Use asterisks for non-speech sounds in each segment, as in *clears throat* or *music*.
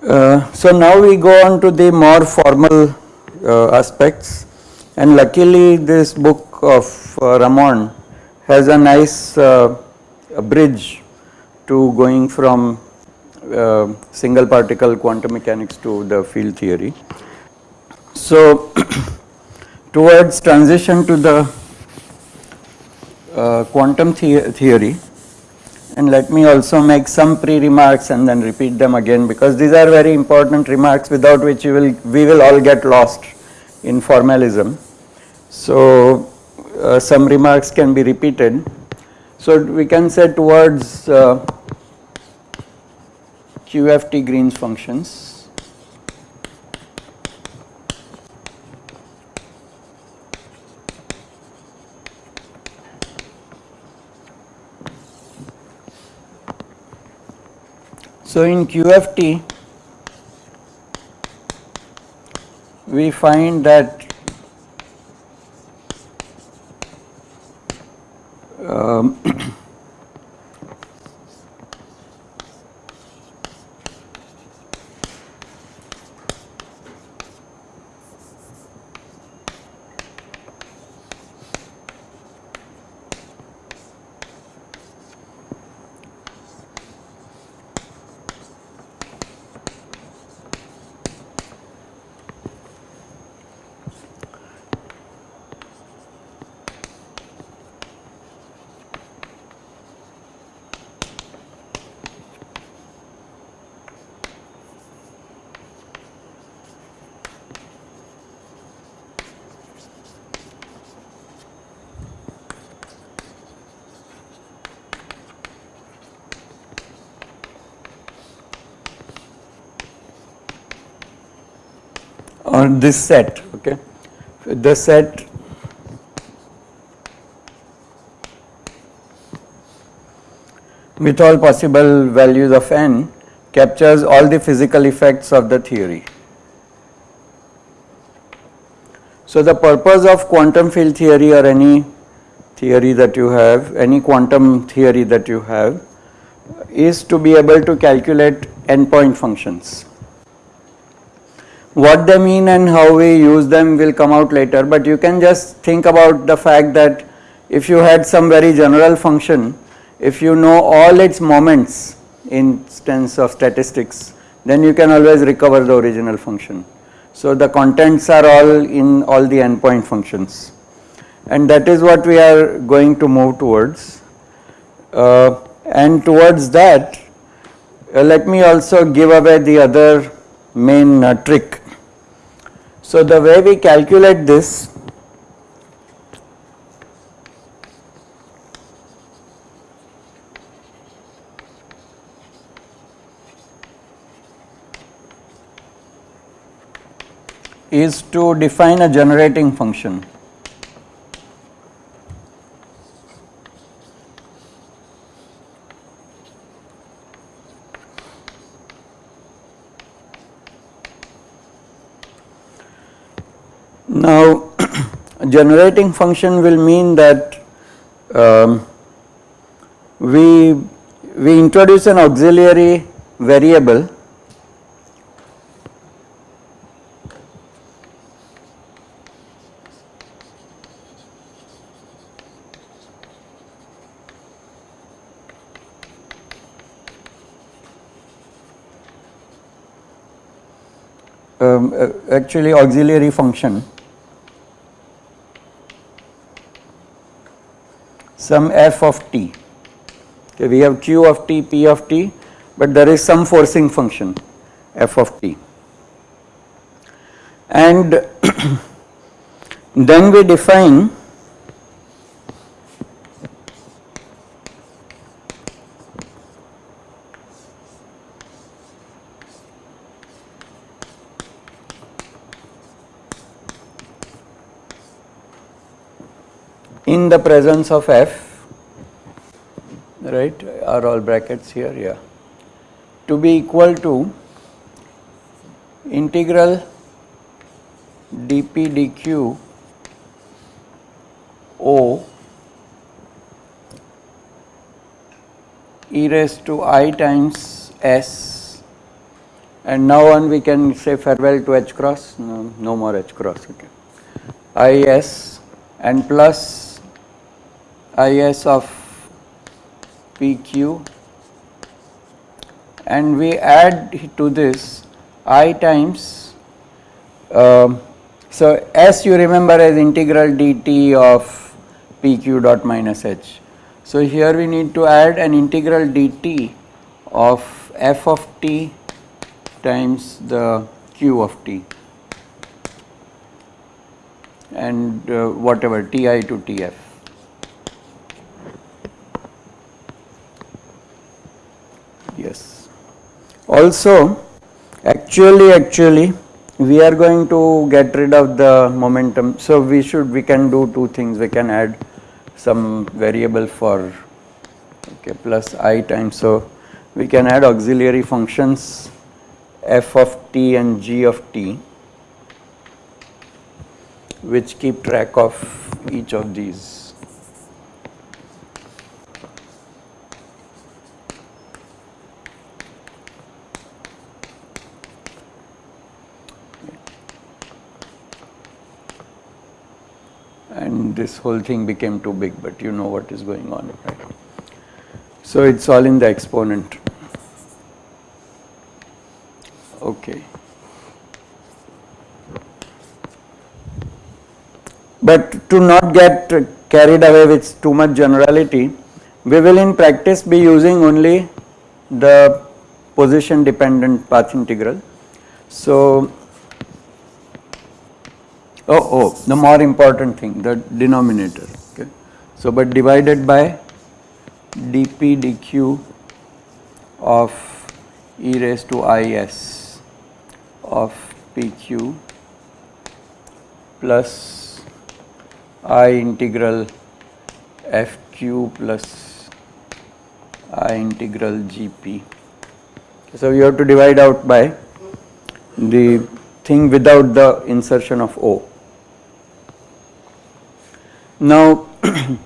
Uh, so now we go on to the more formal uh, aspects. And luckily this book of uh, Ramond has a nice uh, bridge to going from uh, single particle quantum mechanics to the field theory. So *clears throat* towards transition to the uh, quantum the theory and let me also make some pre-remarks and then repeat them again because these are very important remarks without which we will, we will all get lost in formalism. So uh, some remarks can be repeated. So we can say towards uh, QFT Green's functions. So in QFT we find that um, or this set okay the set with all possible values of n captures all the physical effects of the theory. So the purpose of quantum field theory or any theory that you have, any quantum theory that you have is to be able to calculate n-point functions. What they mean and how we use them will come out later, but you can just think about the fact that if you had some very general function, if you know all its moments in sense of statistics, then you can always recover the original function. So the contents are all in all the n-point functions and that is what we are going to move towards. Uh, and towards that, uh, let me also give away the other main uh, trick. So the way we calculate this is to define a generating function. Now *clears throat* generating function will mean that um, we, we introduce an auxiliary variable um, uh, actually auxiliary function some f of t. Okay we have q of t p of t but there is some forcing function f of t. And *clears throat* then we define in the presence of f right are all brackets here yeah. To be equal to integral dp dq o e raised to i times s. And now on we can say farewell to h cross. No, no more h cross okay. I s and plus i s of p q and we add to this i times uh, so s you remember as integral dt of pq dot minus h. So here we need to add an integral dt of f of t times the q of t and uh, whatever ti to tf. Yes. Also actually actually we are going to get rid of the momentum. So we should we can do two things. We can add some variable for okay plus i times. So we can add auxiliary functions f of t and g of t which keep track of each of these and this whole thing became too big but you know what is going on right. So it is all in the exponent okay. But to not get carried away with too much generality we will in practice be using only the position dependent path integral. So oh oh the more important thing the denominator okay. So but divided by dp dq of e raised to is of pq plus i integral fq plus i integral gp. So you have to divide out by the thing without the insertion of o now, *clears throat*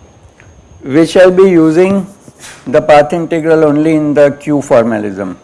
we shall be using the path integral only in the Q formalism.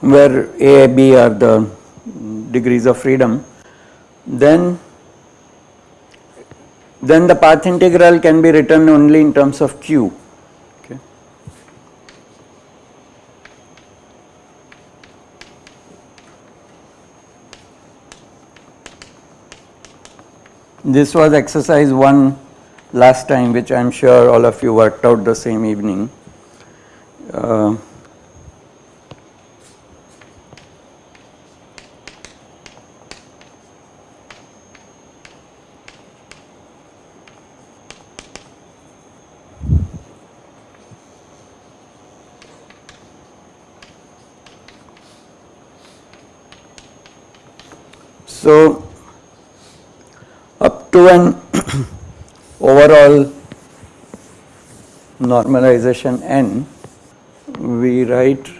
Where A, B are the degrees of freedom, then then the path integral can be written only in terms of Q. Okay. This was exercise 1 last time which I am sure all of you worked out the same evening. Uh, So, up to an *clears throat* overall normalization n, we write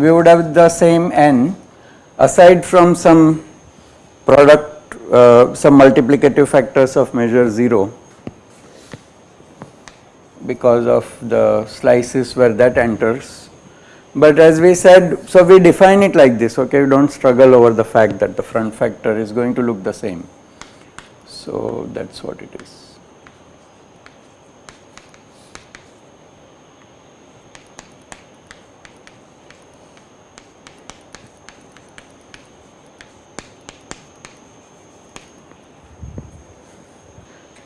we would have the same n aside from some product, uh, some multiplicative factors of measure 0 because of the slices where that enters. But as we said, so we define it like this, okay, we do not struggle over the fact that the front factor is going to look the same. So that is what it is.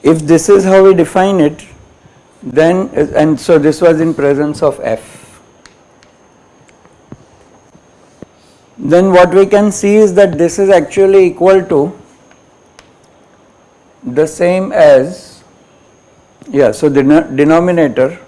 If this is how we define it, then and so this was in presence of f. Then what we can see is that this is actually equal to the same as yeah so the denominator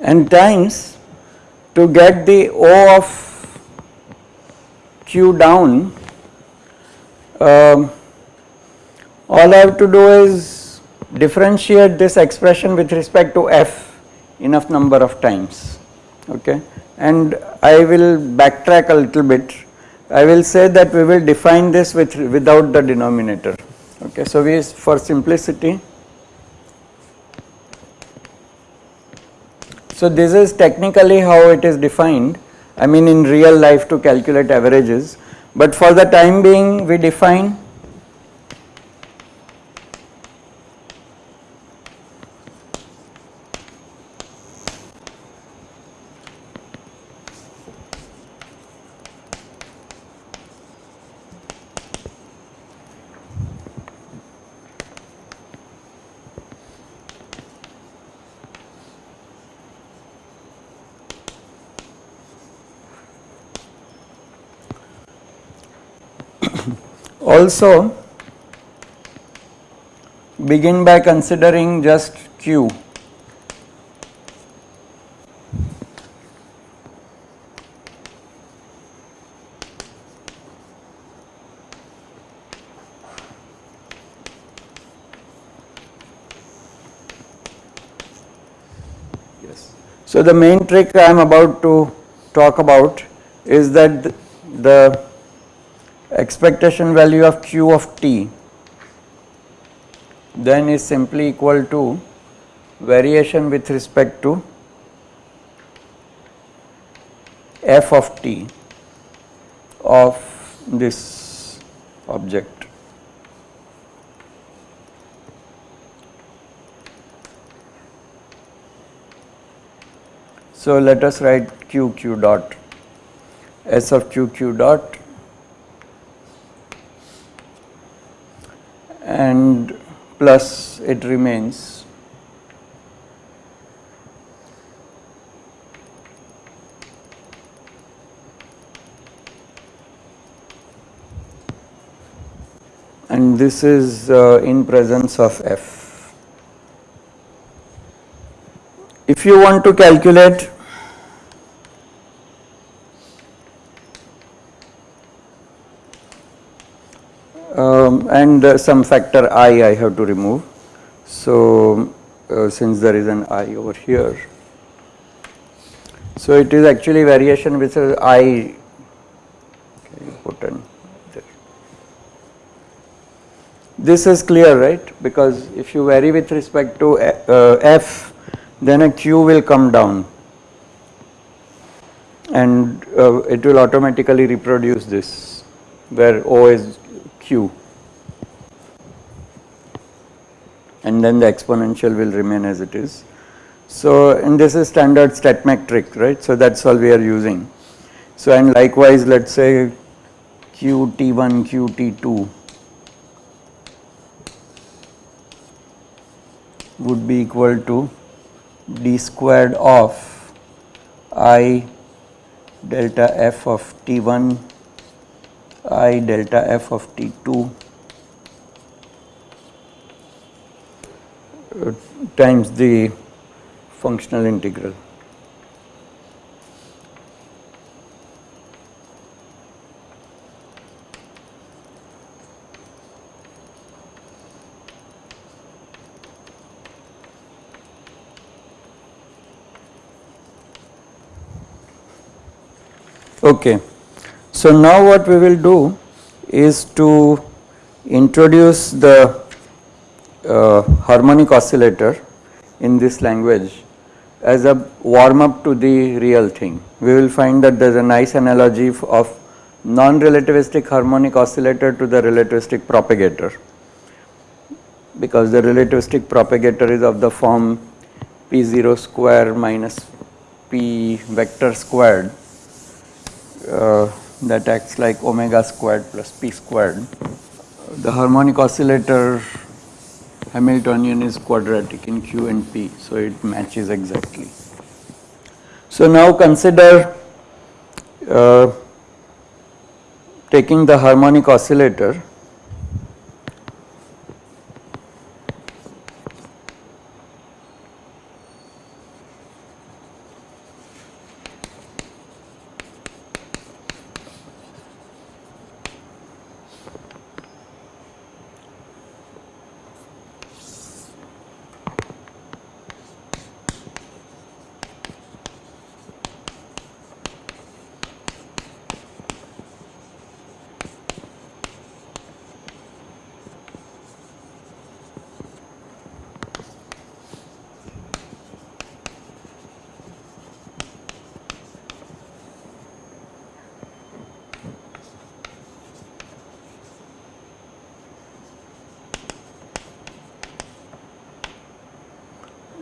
and times to get the O of Q down um, all I have to do is differentiate this expression with respect to f enough number of times okay? And I will backtrack a little bit. I will say that we will define this with without the denominator okay? So we for simplicity So this is technically how it is defined I mean in real life to calculate averages. But for the time being we define also begin by considering just Q. Yes. So the main trick I am about to talk about is that the expectation value of q of t then is simply equal to variation with respect to f of t of this object. So let us write q q dot s of q q dot and plus it remains and this is uh, in presence of f. If you want to calculate and uh, some factor i I have to remove. So, uh, since there is an i over here. So, it is actually variation with i okay. This is clear right because if you vary with respect to uh, f then a q will come down and uh, it will automatically reproduce this where O is q and then the exponential will remain as it is. So, and this is standard stat metric right. So, that is all we are using. So, and likewise let us say qt1 qt2 would be equal to d squared of i delta f of t1 i delta f of t2 times the functional integral. Okay. So, now what we will do is to introduce the uh, harmonic oscillator in this language as a warm up to the real thing. We will find that there is a nice analogy of non-relativistic harmonic oscillator to the relativistic propagator because the relativistic propagator is of the form p0 square minus p vector squared uh, that acts like omega squared plus p squared. The harmonic oscillator Hamiltonian is quadratic in Q and P, so it matches exactly. So now consider uh, taking the harmonic oscillator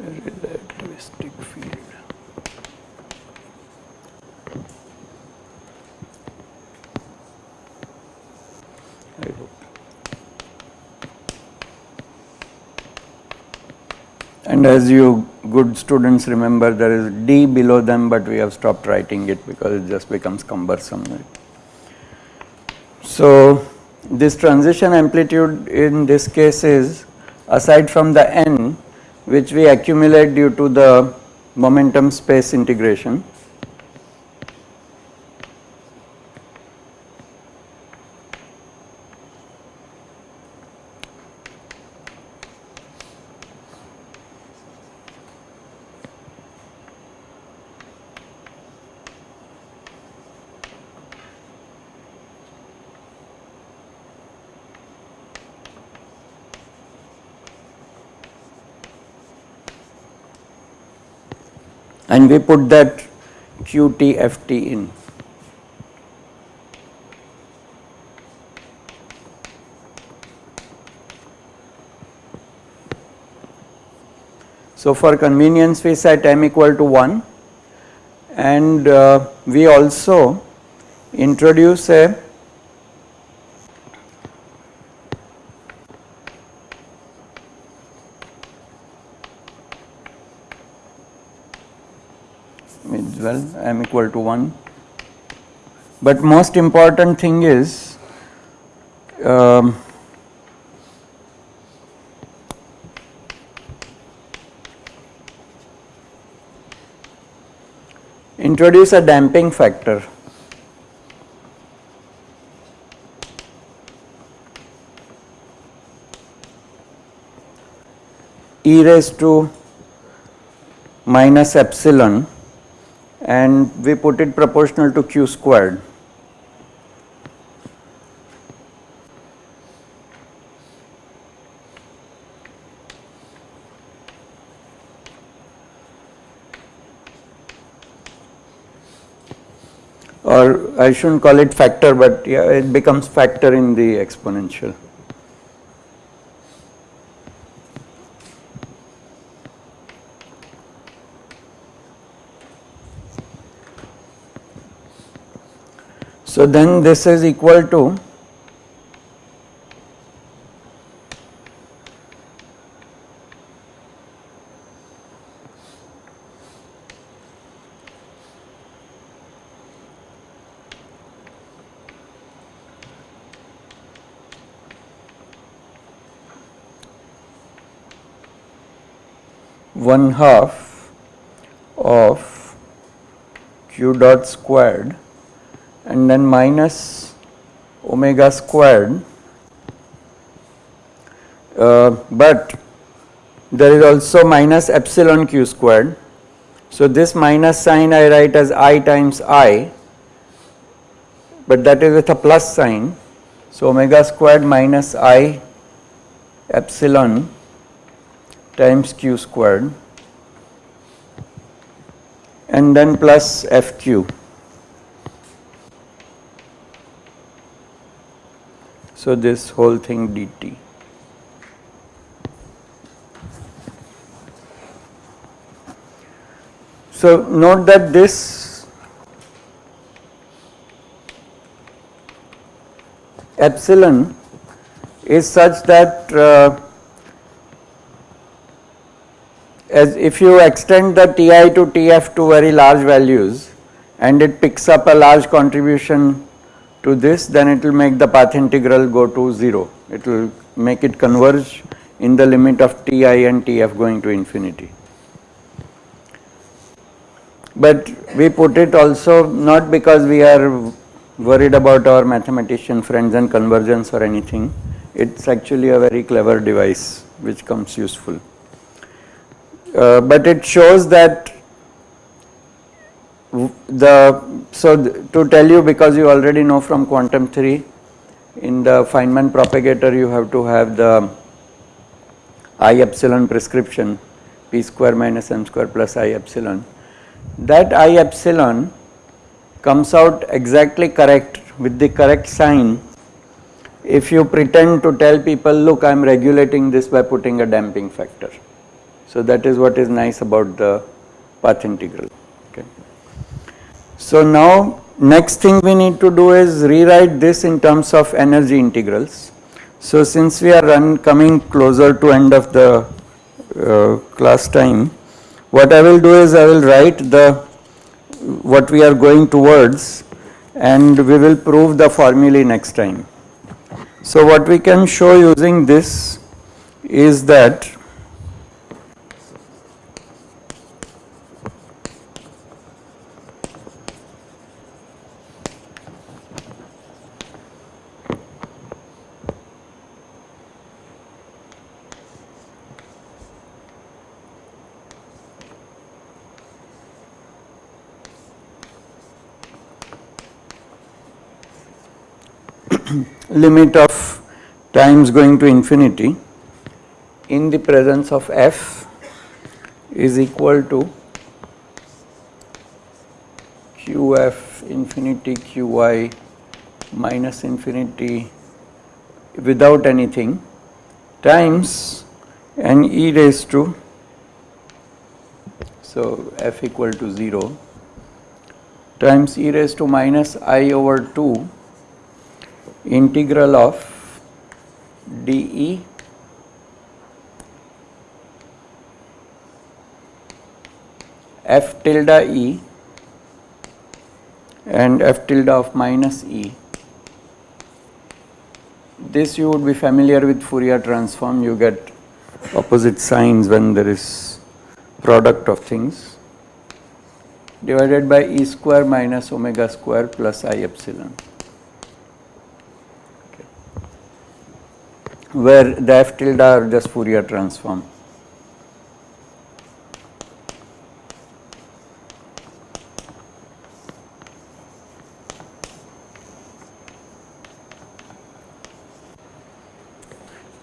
relativistic field. I hope. And as you good students remember there is D below them but we have stopped writing it because it just becomes cumbersome. So this transition amplitude in this case is aside from the n which we accumulate due to the momentum space integration. And we put that QTFT in. So, for convenience we set m equal to 1 and uh, we also introduce a well m equal to 1 but most important thing is um, introduce a damping factor. E raised to minus epsilon and we put it proportional to q squared. or I shouldn't call it factor but yeah it becomes factor in the exponential. So then this is equal to one half of q dot squared and then minus omega squared uh, but there is also minus epsilon q squared. So, this minus sign I write as i times i, but that is with a plus sign. So, omega squared minus i epsilon times q squared and then plus fq. So, this whole thing dt. So, note that this epsilon is such that uh, as if you extend the Ti to Tf to very large values and it picks up a large contribution to this then it will make the path integral go to 0. It will make it converge in the limit of Ti and Tf going to infinity but we put it also not because we are worried about our mathematician friends and convergence or anything. It's actually a very clever device which comes useful. Uh, but it shows that the so to tell you because you already know from quantum theory in the Feynman propagator you have to have the I epsilon prescription p square minus m square plus I epsilon that I epsilon comes out exactly correct with the correct sign if you pretend to tell people look I am regulating this by putting a damping factor. So that is what is nice about the path integral. So now next thing we need to do is rewrite this in terms of energy integrals. So since we are coming closer to end of the uh, class time what I will do is I will write the what we are going towards and we will prove the formulae next time. So what we can show using this is that limit of times going to infinity in the presence of f is equal to qf infinity qy minus infinity without anything times n e raised to so f equal to 0 times e raised to minus i over 2 integral of dE f tilde E and f tilde of minus E. This you would be familiar with Fourier transform, you get opposite signs when there is product of things divided by E square minus omega square plus I epsilon. Where the f tilde are just Fourier transform.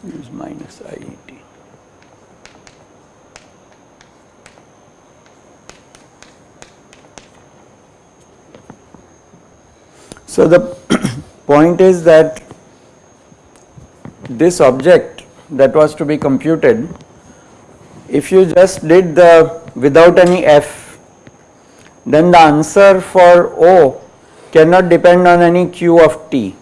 Use minus IET. So the *coughs* point is that this object that was to be computed, if you just did the without any f, then the answer for O cannot depend on any q of t,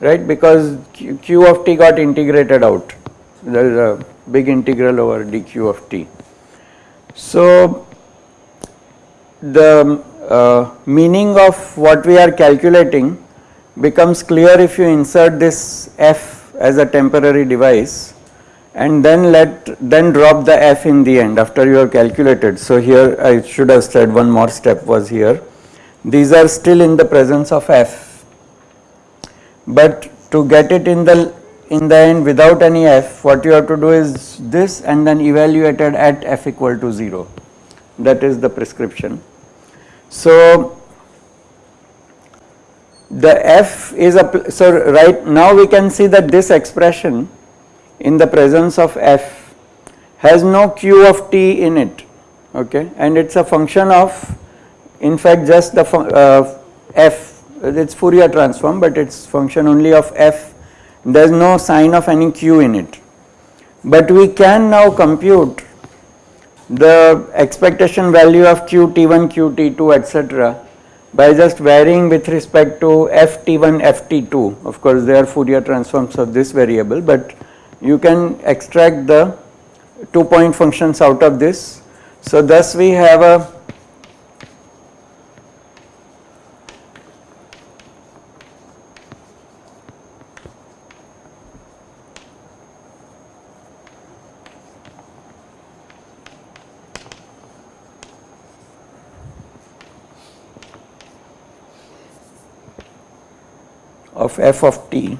right, because q, of t got integrated out. There is a big integral over dq of t. So, the uh, meaning of what we are calculating becomes clear if you insert this f as a temporary device and then let then drop the f in the end after you have calculated. So, here I should have said one more step was here. These are still in the presence of f, but to get it in the in the end without any f what you have to do is this and then evaluated at f equal to 0 that is the prescription. So, the f is a so right now we can see that this expression in the presence of f has no q of t in it okay and it is a function of in fact just the uh, f it is Fourier transform but it is function only of f there is no sign of any q in it. But we can now compute the expectation value of q t1 q t2 etc by just varying with respect to ft1 ft2 of course they are Fourier transforms of this variable but you can extract the two point functions out of this. So thus we have a f of t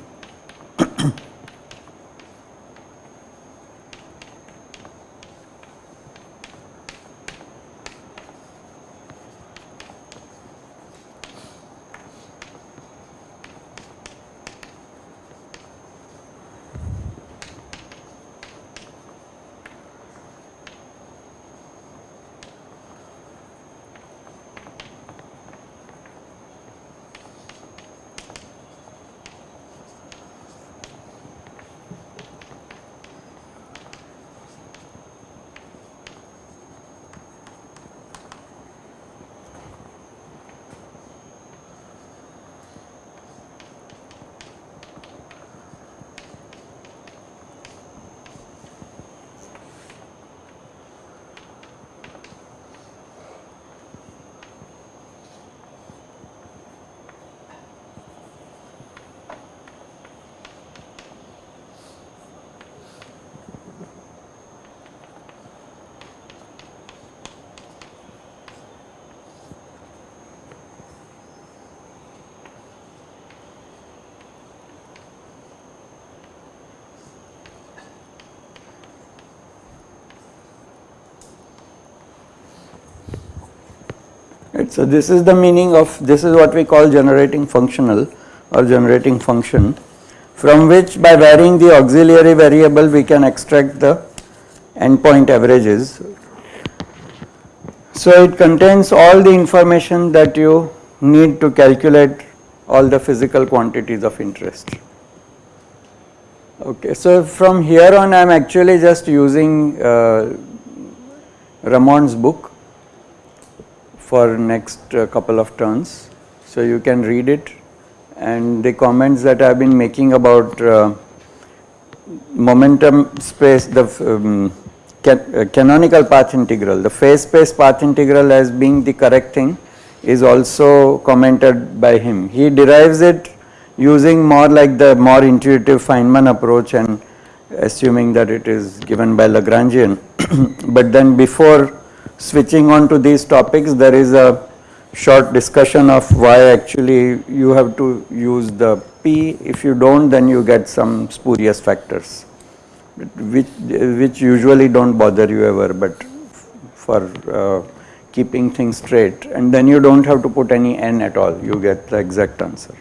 Right. So, this is the meaning of this is what we call generating functional or generating function from which by varying the auxiliary variable we can extract the n-point averages. So, it contains all the information that you need to calculate all the physical quantities of interest. Okay, so from here on I am actually just using uh, Ramond's book for next uh, couple of turns. So, you can read it and the comments that I have been making about uh, momentum space the um, can, uh, canonical path integral the phase space path integral as being the correct thing is also commented by him. He derives it using more like the more intuitive Feynman approach and assuming that it is given by Lagrangian, *coughs* but then before switching on to these topics there is a short discussion of why actually you have to use the P. If you do not then you get some spurious factors which, which usually do not bother you ever but for uh, keeping things straight. And then you do not have to put any n at all. You get the exact answer.